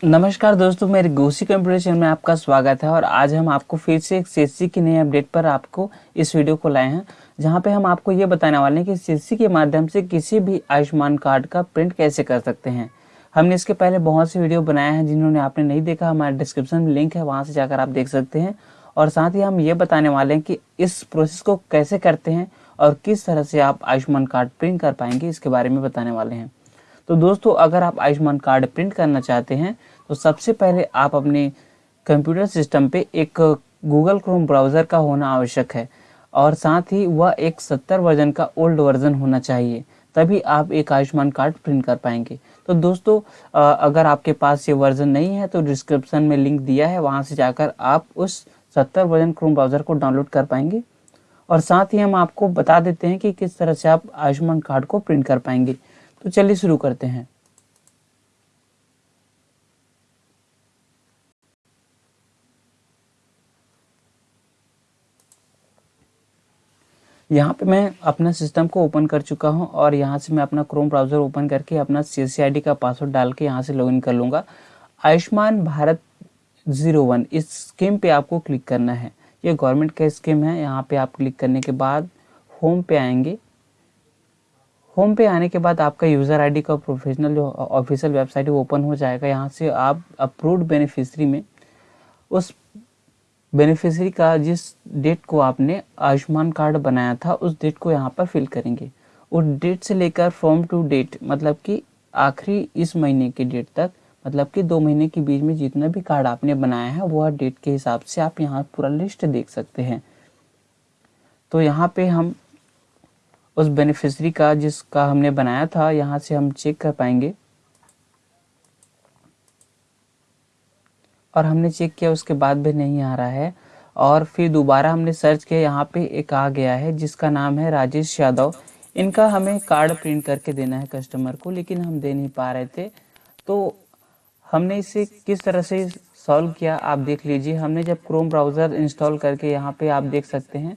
नमस्कार दोस्तों, मेरे गोसी कंप्यूटर चैनल में आपका स्वागत है और आज हम आपको फिर से एक सीएससी की नई अपडेट पर आपको इस वीडियो को लाए हैं, जहाँ पे हम आपको ये बताने वाले हैं कि सीएससी के माध्यम से किसी भी आयुष्मान कार्ड का प्रिंट कैसे कर सकते हैं। हमने इसके पहले बहुत से वीडियो बनाए हैं, जिन्होंने आपने नहीं देखा, हमारे डिस्क्रिप्शन में लिंक है, वहाँ से जाकर आप देख सकते हैं। और साथ ही हम ये बताने वाले हैं कि इस प्रोसेस को कैसे करते हैं और किस तरह से आप आयुष्मान कार्ड प्रिंट कर पाएँगे, इसके बारे में बताने वाले हैं। तो दोस्तों, अगर आप आयुष्मान कार्ड प्रिंट करना चाहते हैं तो सबसे पहले आप अपने कंप्यूटर सिस्टम पे एक गूगल क्रोम ब्राउज़र का होना आवश्यक है और साथ ही वह एक सत्तर वर्जन का ओल्ड वर्जन होना चाहिए, तभी आप एक आयुष्मान कार्ड प्रिंट कर पाएँगे। तो दोस्तों अगर आपके पास ये वर्जन नहीं है तो डिस्क्रिप्शन में लिंक दिया है, वहाँ से जाकर आप उस सत्तर वर्जन क्रोम ब्राउज़र को डाउनलोड कर पाएँगे। और साथ ही हम आपको बता देते हैं कि किस तरह से आप आयुष्मान कार्ड को प्रिंट कर पाएँगे। तो चलिए शुरू करते हैं। यहाँ पे मैं अपना सिस्टम को ओपन कर चुका हूँ और यहाँ से मैं अपना क्रोम ब्राउज़र ओपन करके अपना सी का पासवर्ड डाल के यहाँ से लॉगिन कर लूँगा। आयुष्मान भारत ज़ीरो वन इस स्कीम पे आपको क्लिक करना है। ये गवर्नमेंट का स्कीम है। यहाँ पे आप क्लिक करने के बाद होम पे आएँगे। होम पे आने के बाद आपका यूज़र आईडी का प्रोफेशनल जो ऑफिशियल वेबसाइट है, वो ओपन हो जाएगा। यहाँ से आप अप्रूव्ड बेनिफिशरी में उस बेनिफिशरी का जिस डेट को आपने आयुष्मान कार्ड बनाया था, उस डेट को यहाँ पर फिल करेंगे। उस डेट से लेकर फ्रॉम टू डेट मतलब कि आखिरी इस महीने की डेट तक मतलब कि दो महीने के बीच में जितना भी कार्ड आपने बनाया है वह डेट के हिसाब से आप यहाँ पूरा लिस्ट देख सकते हैं। तो यहाँ पे हम उस बेनिफिशरी का जिसका हमने बनाया था, यहाँ से हम चेक कर पाएँगे। और हमने चेक किया, उसके बाद भी नहीं आ रहा है। और फिर दोबारा हमने सर्च किया, यहाँ पे एक आ गया है, जिसका नाम है राजेश यादव। इनका हमें कार्ड प्रिंट करके देना है कस्टमर को, लेकिन हम दे नहीं पा रहे थे। तो हमने इसे किस तरह से सॉल्व किया, आप देख लीजिए। हमने जब क्रोम ब्राउज़र इंस्टॉल करके यहाँ पे आप देख सकते हैं।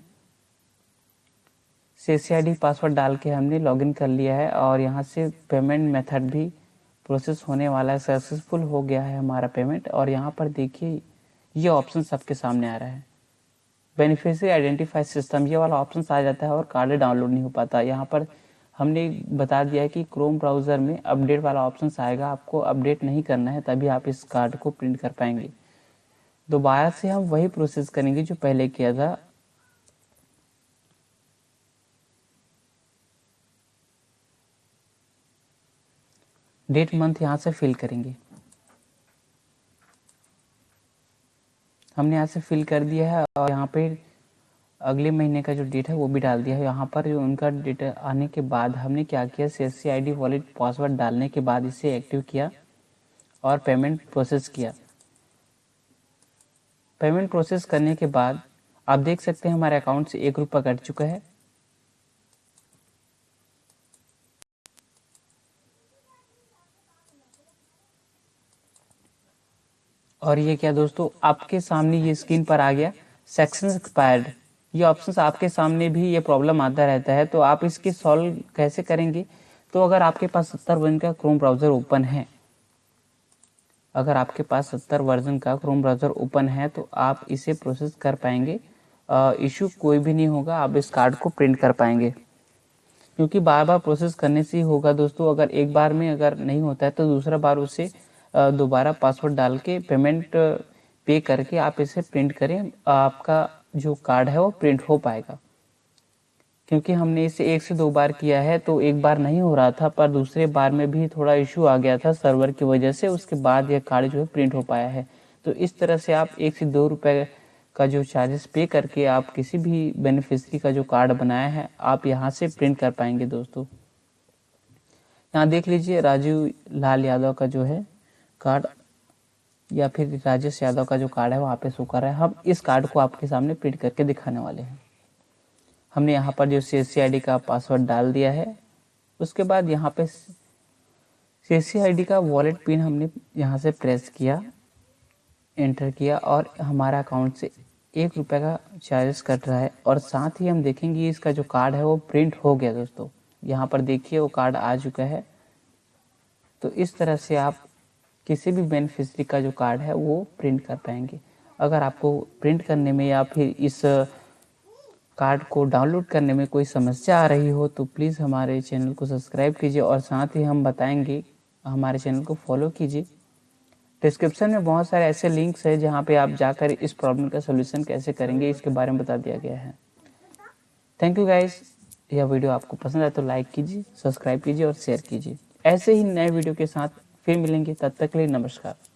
सी आई डी पासवर्ड डाल के हमने लॉगिन कर लिया है और यहाँ से पेमेंट मेथड भी प्रोसेस होने वाला है। सक्सेसफुल हो गया है हमारा पेमेंट और यहाँ पर देखिए, ये ऑप्शन सबके सामने आ रहा है। बेनिफिशियरी आइडेंटिफाई सिस्टम ये वाला ऑप्शन आ जाता है और कार्ड डाउनलोड नहीं हो पाता। यहाँ पर हमने बता दिया है कि क्रोम ब्राउज़र में अपडेट वाला ऑप्शन आएगा। आपको अपडेट नहीं करना है, तभी आप इस कार्ड को प्रिंट कर पाएँगे। दोबारा से हम वही प्रोसेस करेंगे जो पहले किया था। डेट मंथ यहाँ से फिल करेंगे। हमने यहाँ से फिल कर दिया है और यहाँ पे अगले महीने का जो डेट है वो भी डाल दिया है। यहाँ पर उनका डेट आने के बाद हमने क्या किया C S C I D wallet password डालने के बाद इसे एक्टिव किया और पेमेंट प्रोसेस किया। पेमेंट प्रोसेस करने के बाद आप देख सकते हैं हमारे अकाउंट से एक रुपया कट चुका है। और ये क्या दोस्तों, आपके सामने ये स्क्रीन पर आ गया सेक्शन एक्सपायर्ड ये ऑप्शन आपके सामने भी ये प्रॉब्लम आता रहता है तो आप इसके सॉल्व कैसे करेंगे? तो अगर आपके पास सत्तर वर्जन का क्रोम ब्राउज़र ओपन है, अगर आपके पास सत्तर वर्जन का क्रोम ब्राउज़र ओपन है तो आप इसे प्रोसेस कर पाएँगे। इशू कोई भी नहीं होगा, आप इस कार्ड को प्रिंट कर पाएँगे। क्योंकि बार बार प्रोसेस करने से ही होगा दोस्तों, अगर एक बार में अगर नहीं होता है तो दूसरा बार उसे दोबारा पासवर्ड डाल के पेमेंट पे करके आप इसे प्रिंट करें। आपका जो कार्ड है वो प्रिंट हो पाएगा। क्योंकि हमने इसे एक से दो बार किया है तो एक बार नहीं हो रहा था, पर दूसरे बार में भी थोड़ा इशू आ गया था सर्वर की वजह से, उसके बाद यह कार्ड जो है प्रिंट हो पाया है। तो इस तरह से आप एक से दो रुपए का जो चार्जेस पे करके आप किसी भी बेनिफिशरी का जो कार्ड बनाया है, आप यहाँ से प्रिंट कर पाएँगे दोस्तों। यहाँ देख लीजिए राजीव लाल यादव का जो है कार्ड या फिर राजेश यादव का जो कार्ड है वहाँ पे शो कर रहा है। हम इस कार्ड को आपके सामने प्रिंट करके दिखाने वाले हैं। हमने यहाँ पर जो सी एस का पासवर्ड डाल दिया है। उसके बाद यहाँ पे सी एस का वॉलेट पिन हमने यहाँ से प्रेस किया एंटर किया और हमारा अकाउंट से एक रुपये का चार्जेस कट रहा है। और साथ ही हम देखेंगे इसका जो कार्ड है, वो प्रिंट हो गया दोस्तों। यहाँ पर देखिए वो कार्ड आ चुका है। तो इस तरह से आप किसी भी बेनिफिशरी का जो कार्ड है, वो प्रिंट कर पाएँगे। अगर आपको प्रिंट करने में या फिर इस कार्ड को डाउनलोड करने में कोई समस्या आ रही हो तो प्लीज़ हमारे चैनल को सब्सक्राइब कीजिए और साथ ही हम बताएँगे, हमारे चैनल को फॉलो कीजिए। डिस्क्रिप्शन में बहुत सारे ऐसे लिंक्स हैं, जहाँ पे आप जाकर इस प्रॉब्लम का सोल्यूशन कैसे करेंगे, इसके बारे में बता दिया गया है। थैंक यू गाइस यह वीडियो आपको पसंद आए तो लाइक कीजिए सब्सक्राइब कीजिए और शेयर कीजिए। ऐसे ही नए वीडियो के साथ फिर मिलेंगे तब तक के लिए नमस्कार।